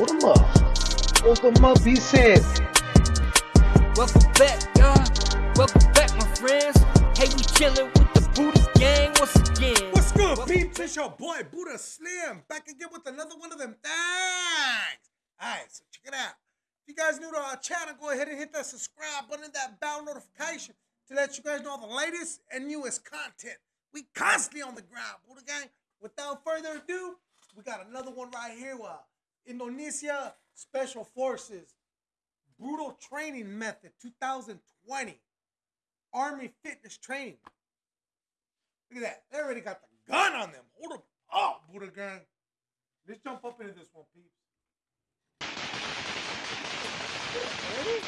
Hold them up. Hold them up, he said. Welcome back, y'all. Welcome back, my friends. Hey, we chilling with the Buddha gang once again. What's good, peeps? It's your boy Buddha Slim back again with another one of them things. Alright, so check it out. If you guys new to our channel, go ahead and hit that subscribe button, and that bell notification to let you guys know the latest and newest content. We constantly on the ground, Buddha Gang. Without further ado, we got another one right here. Uh, Indonesia Special Forces Brutal Training Method 2020 Army Fitness Training. Look at that. They already got the gun on them. Hold them up, Buddha Gang. Let's jump up into this one, peeps. Ready?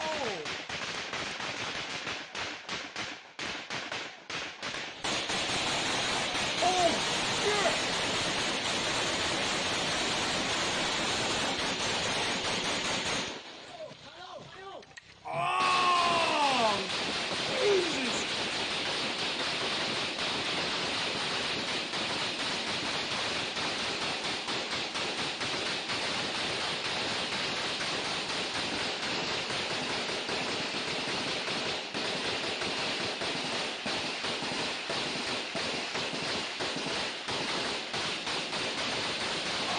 Oh. Oh, shit. Oh, Jesus.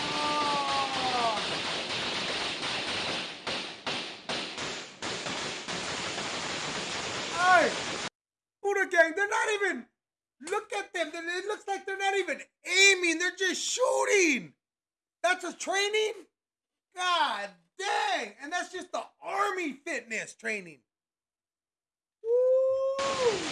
Oh. Hey, Buddha Gang, they're not even. Look at them. It looks like they're not even aiming. They're just shooting. That's a training? God dang. And that's just the army fitness training. Woo.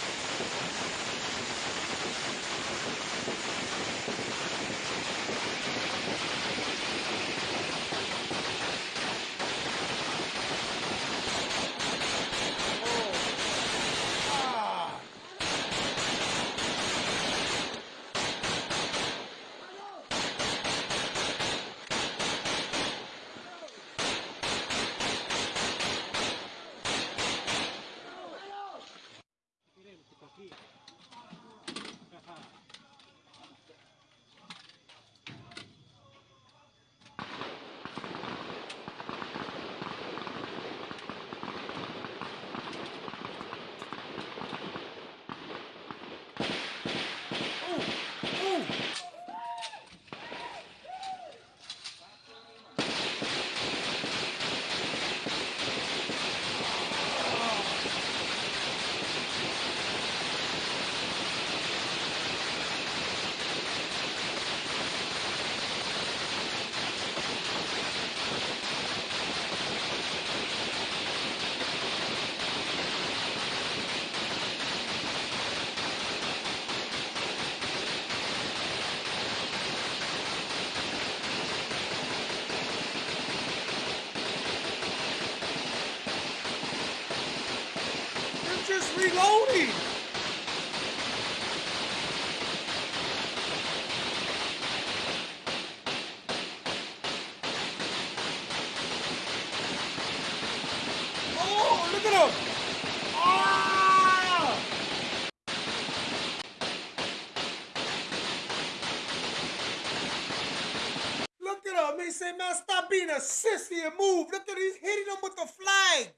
At. He said, man, stop being a sissy and move. Look at he's hitting them with the flag.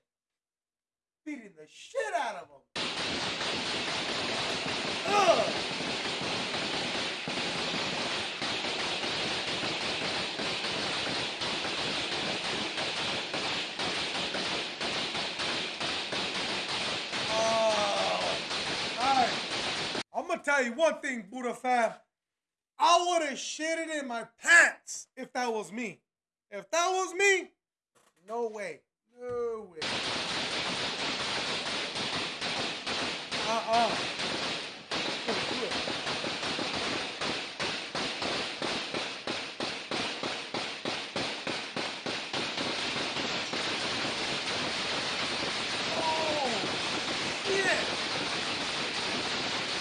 Beating the shit out of them. Ugh. Oh. All right. I'm gonna tell you one thing, Buddha fam. I would have shitted in my pants if that was me. If that was me, no way. No way. Uh-uh. It. Oh, shit.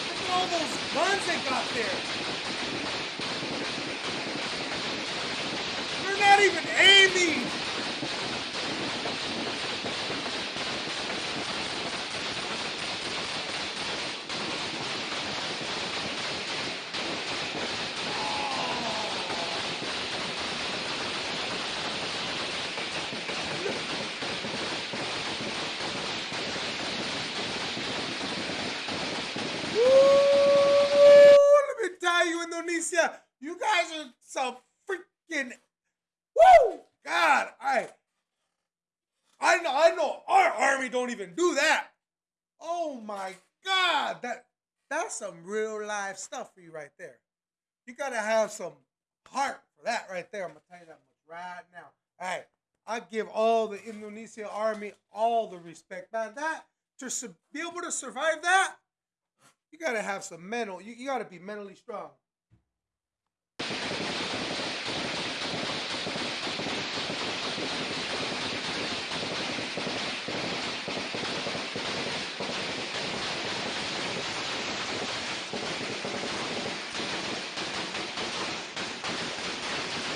Look at all those guns they got there. They're not even aiming. Indonesia. You guys are some freaking woo! God, I I know I know our army don't even do that. Oh my God, that that's some real life stuff for you right there. You gotta have some heart for that right there. I'm gonna tell you that much right now. All right, I give all the Indonesia army all the respect, man. That to su- be able to survive that, you gotta have some mental. You, you gotta be mentally strong.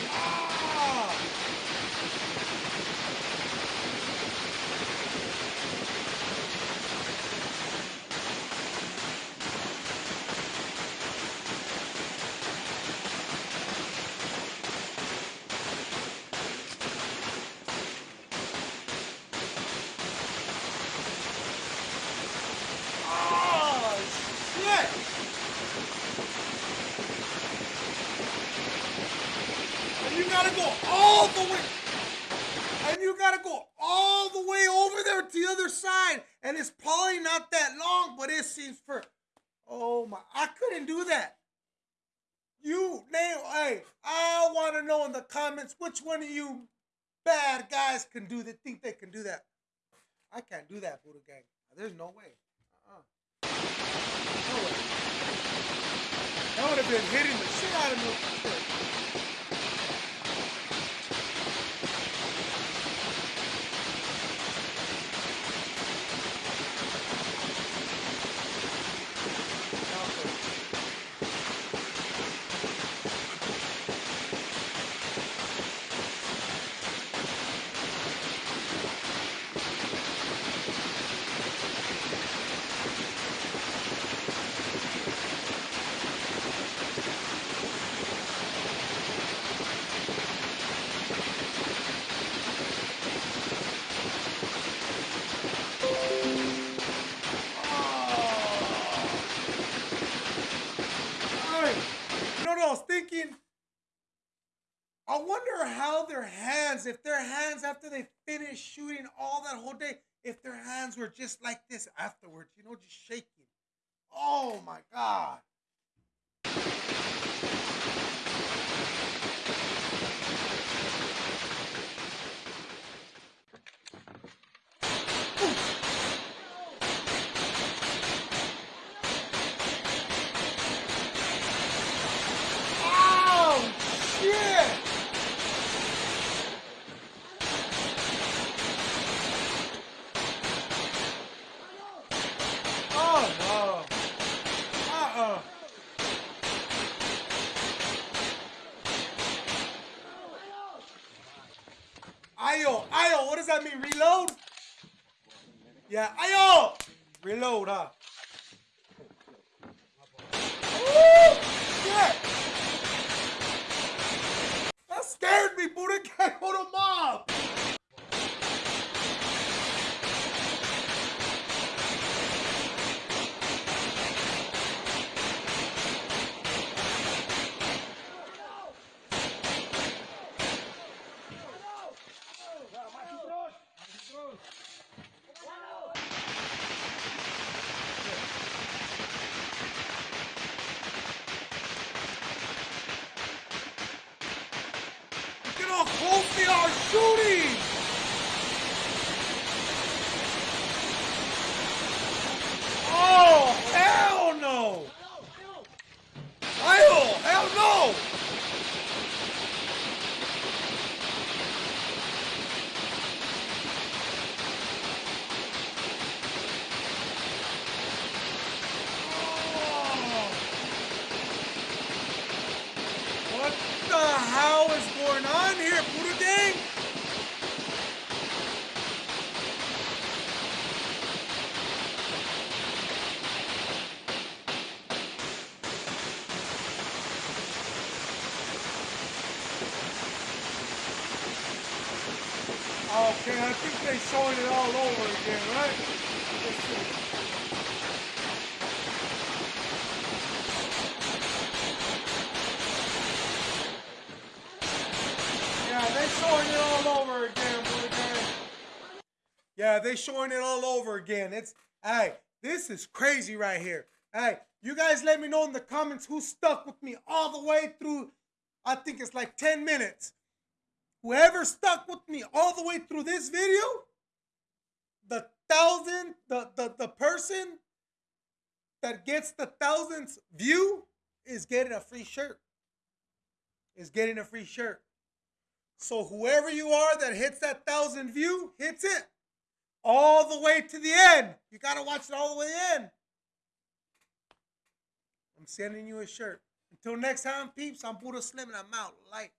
Ah! Oh, shit! And you gotta go all the way. And you gotta go all the way over there to the other side. And it's probably not that long, but it seems for. Oh my! I couldn't do that. You name. Hey, I want to know in the comments which one of you bad guys can do that. Think they can do that? I can't do that, Buddha Gang. There's no way. Uh-uh. No way. That would have been hitting the shit out of me. Alright. You know what I was thinking? I wonder how their hands, if their hands after they finish shooting all that whole day, if their hands were just like this afterwards, you know, just shaking. Oh my God. Oh shit! Oh no! Uh-uh! Ayo, ayo, what does that mean? Reload? Yeah, ayo! Reload, huh? That scared me, Buddha Hold them up. Look at how close they are shooting. Oh, hell no. Hell, hell no. Oh. What the hell is going on here, Buddha Gang? Okay, I think they're showing it all over again, right? Let's see. showing it all over again, Buddha Gang. Yeah, they showing it all over again. It's hey, this is crazy right here. Hey, you guys let me know in the comments who stuck with me all the way through. I think it's like 10 minutes. Whoever stuck with me all the way through this video, the thousand, the the, the person that gets the thousandth view is getting a free shirt. Is getting a free shirt. So whoever you are that hits that thousand view, hits it all the way to the end. You gotta watch it all the way in. I'm sending you a shirt. Until next time, peeps, I'm Buddha Slim and I'm out. Like.